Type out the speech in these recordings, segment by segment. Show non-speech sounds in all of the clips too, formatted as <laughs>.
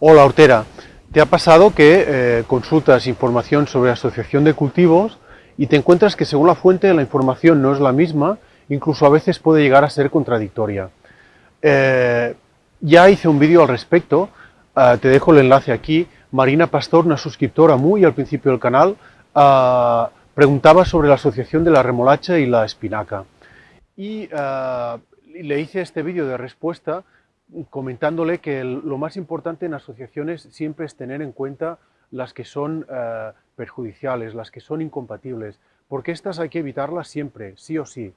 Hola Hortera, ¿te ha pasado que eh, consultas información sobre asociación de cultivos y te encuentras que según la fuente la información no es la misma, incluso a veces puede llegar a ser contradictoria? Eh, ya hice un vídeo al respecto, eh, te dejo el enlace aquí, Marina Pastor, una suscriptora muy al principio del canal, preguntaba sobre la asociación de la remolacha y la espinaca. Y le hice este vídeo de respuesta comentándole que lo más importante en asociaciones siempre es tener en cuenta las que son eh, perjudiciales, las que son incompatibles, porque estas hay que evitarlas siempre, sí o sí.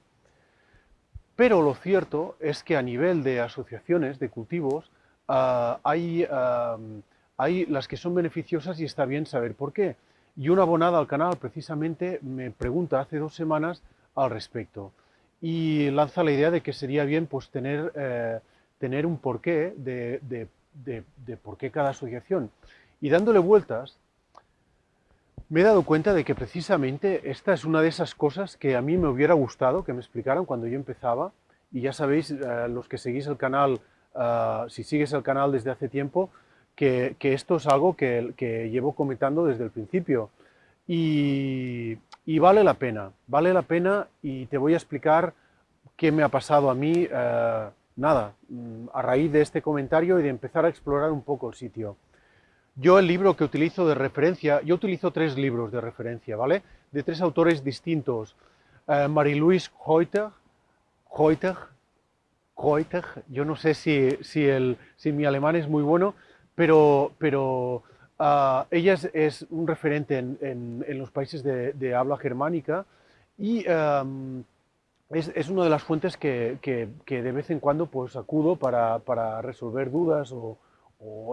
Pero lo cierto es que a nivel de asociaciones de cultivos eh, hay, eh, hay las que son beneficiosas y está bien saber por qué. Y una abonada al canal precisamente me pregunta hace dos semanas al respecto y lanza la idea de que sería bien pues tener tener un porqué de, de, por qué cada asociación. Y dándole vueltas, me he dado cuenta de que precisamente esta es una de esas cosas que a mí me hubiera gustado que me explicaran cuando yo empezaba. Y ya sabéis, eh, los que seguís el canal, eh, si sigues el canal desde hace tiempo, que, esto es algo que, que, llevo comentando desde el principio. Y, y, vale la pena, vale la pena y te voy a explicar qué me ha pasado a mí eh, nada, mm, a raíz de este comentario y de empezar a explorar un poco el sitio. Yo el libro que utilizo de referencia, yo utilizo tres libros de referencia, ¿vale? De tres autores distintos. Eh, Marie-Louise Heuter, Heuter, Heuter, yo no sé si, si, el, si, mi alemán es muy bueno, pero, pero ah, ella es, un referente en, en, los países de, habla germánica y em, es, una de las fuentes que, de vez en cuando pues, acudo para, resolver dudas o,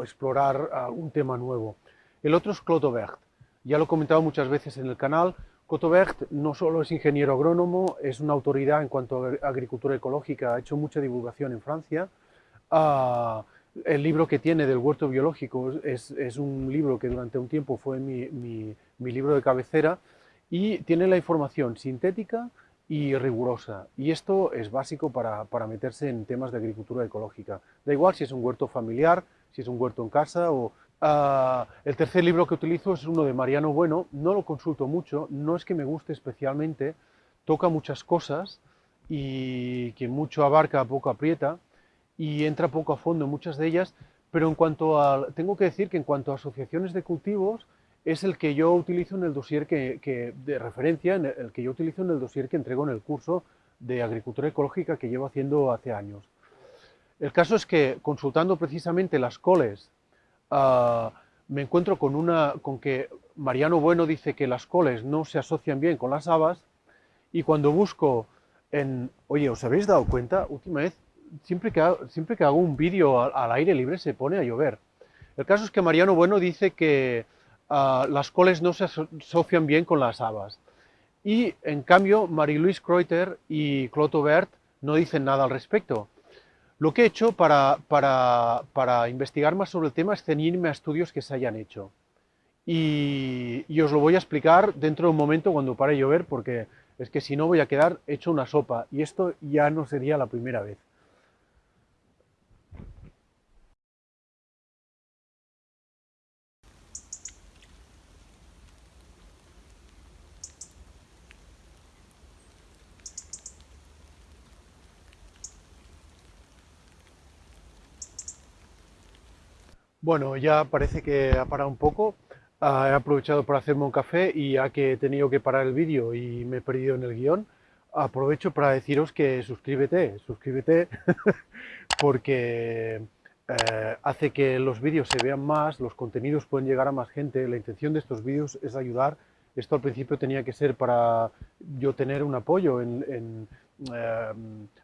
explorar algún tema nuevo. El otro es Clotobert. Ya lo he comentado muchas veces en el canal. Clotobert no solo es ingeniero agrónomo, es una autoridad en cuanto a agricultura ecológica, ha hecho mucha divulgación en Francia. Ah, el libro que tiene del huerto biológico es, un libro que durante un tiempo fue mi, mi libro de cabecera y tiene la información sintética, y rigurosa. Y esto es básico para, meterse en temas de agricultura ecológica. Da igual si es un huerto familiar, si es un huerto en casa o... Ah, el tercer libro que utilizo es uno de Mariano Bueno, no lo consulto mucho, no es que me guste especialmente, toca muchas cosas y que mucho abarca, poco aprieta y entra poco a fondo en muchas de ellas, pero en cuanto a, tengo que decir que en cuanto a asociaciones de cultivos, es el que yo utilizo en el dossier que, de referencia, en el que yo utilizo en el dossier que entrego en el curso de agricultura ecológica que llevo haciendo hace años. El caso es que consultando precisamente las coles, ah, me encuentro con, una, con que Mariano Bueno dice que las coles no se asocian bien con las habas y cuando busco en, oye, ¿os habéis dado cuenta? Última vez, siempre que siempre que hago un vídeo al aire libre se pone a llover. El caso es que Mariano Bueno dice que Ah, las coles no se asocian bien con las habas. Y en cambio, Marie-Louise Kreuter y Clotobert no dicen nada al respecto. Lo que he hecho para, para, investigar más sobre el tema es ceñirme a estudios que se hayan hecho. Y, y, os lo voy a explicar dentro de un momento cuando pare de llover, porque es que si no voy a quedar hecho una sopa, y esto ya no sería la primera vez. Bueno, ya parece que ha parado un poco. Ah, he aprovechado para hacerme un café y ya que he tenido que parar el vídeo y me he perdido en el guion, aprovecho para deciros que suscríbete, suscríbete <laughs> porque eh, hace que los vídeos se vean más, los contenidos pueden llegar a más gente. La intención de estos vídeos es ayudar. Esto al principio tenía que ser para yo tener un apoyo en, eh,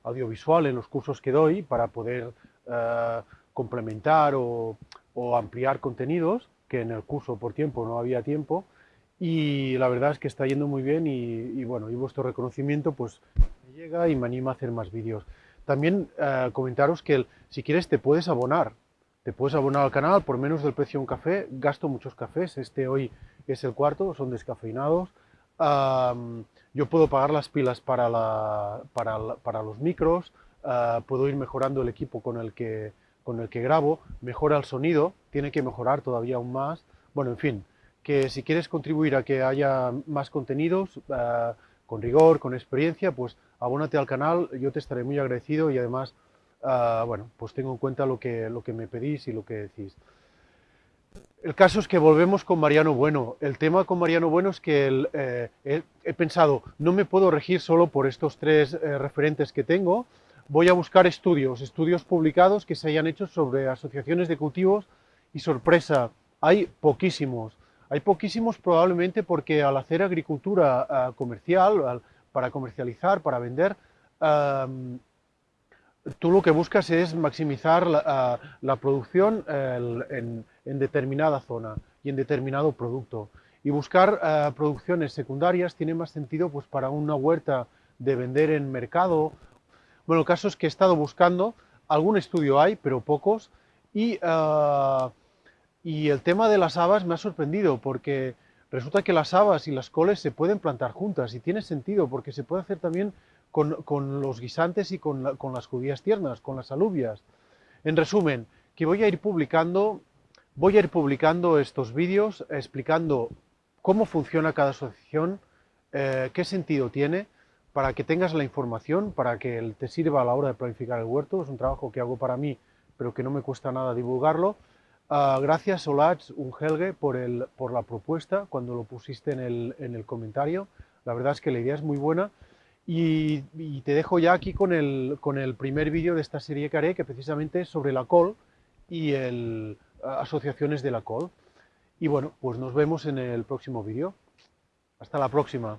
audiovisual en los cursos que doy para poder eh, complementar o o ampliar contenidos, que en el curso por tiempo no había tiempo, y la verdad es que está yendo muy bien y, bueno, y vuestro reconocimiento pues me llega y me anima a hacer más vídeos. También eh, comentaros que si quieres te puedes abonar, te puedes abonar al canal por menos del precio de un café, gasto muchos cafés, este hoy es el cuarto, son descafeinados, yo puedo pagar las pilas para, la, para, para los micros, ah, puedo ir mejorando el equipo con el que con el que grabo, mejora el sonido, tiene que mejorar todavía aún más. Bueno, en fin, que si quieres contribuir a que haya más contenidos, eh, con rigor, con experiencia, pues abónate al canal, yo te estaré muy agradecido y además, eh, bueno, pues tengo en cuenta lo que, lo que me pedís y lo que decís. El caso es que volvemos con Mariano Bueno. El tema con Mariano Bueno es que eh, he, pensado, no me puedo regir solo por estos tres referentes que tengo, voy a buscar estudios, estudios publicados que se hayan hecho sobre asociaciones de cultivos y sorpresa, hay poquísimos. Hay poquísimos probablemente porque al hacer agricultura eh, comercial, para comercializar, para vender, tú lo que buscas es maximizar la, eh, producción en, determinada zona y en determinado producto. Y buscar eh, producciones secundarias tiene más sentido pues, para una huerta de vender en mercado bueno, el caso es que he estado buscando, algún estudio hay, pero pocos, y, ah, y el tema de las habas me ha sorprendido, porque resulta que las habas y las coles se pueden plantar juntas, y tiene sentido, porque se puede hacer también con, los guisantes y con, las judías tiernas, con las alubias. En resumen, que voy a ir publicando, voy a ir publicando estos vídeos explicando cómo funciona cada asociación, eh, qué sentido tiene, para que tengas la información, para que te sirva a la hora de planificar el huerto. Es un trabajo que hago para mí, pero que no me cuesta nada divulgarlo. Uh, gracias Olach Ungelge por, el, por la propuesta cuando lo pusiste en el, en el, comentario. La verdad es que la idea es muy buena. Y, te dejo ya aquí con el, con el primer vídeo de esta serie que haré, que precisamente es sobre la col y el, asociaciones de la col. Y bueno, pues nos vemos en el próximo vídeo. Hasta la próxima.